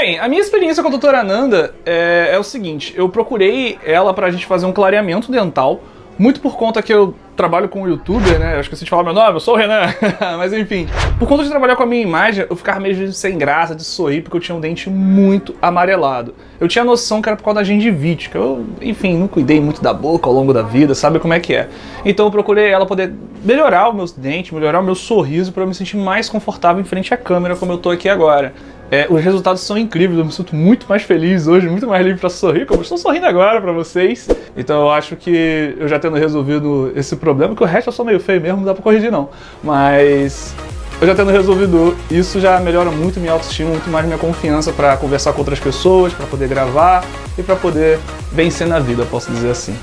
Bem, a minha experiência com a doutora Nanda é, é o seguinte, eu procurei ela pra gente fazer um clareamento dental, muito por conta que eu trabalho com youtuber, né? Eu esqueci de falar meu nome, eu sou o Renan. Mas enfim, por conta de trabalhar com a minha imagem, eu ficava meio sem graça de sorrir porque eu tinha um dente muito amarelado. Eu tinha noção que era por causa da gengivite, que eu, enfim, não cuidei muito da boca ao longo da vida, sabe como é que é. Então eu procurei ela poder melhorar os meus dentes, melhorar o meu sorriso para eu me sentir mais confortável em frente à câmera como eu tô aqui agora. É, os resultados são incríveis, eu me sinto muito mais feliz hoje, muito mais livre para sorrir, como estou sorrindo agora para vocês. Então eu acho que eu já tendo resolvido esse problema, que o resto eu sou meio feio mesmo, não dá para corrigir não. Mas eu já tendo resolvido isso, já melhora muito minha autoestima, muito mais minha confiança para conversar com outras pessoas, para poder gravar e para poder vencer na vida, posso dizer assim.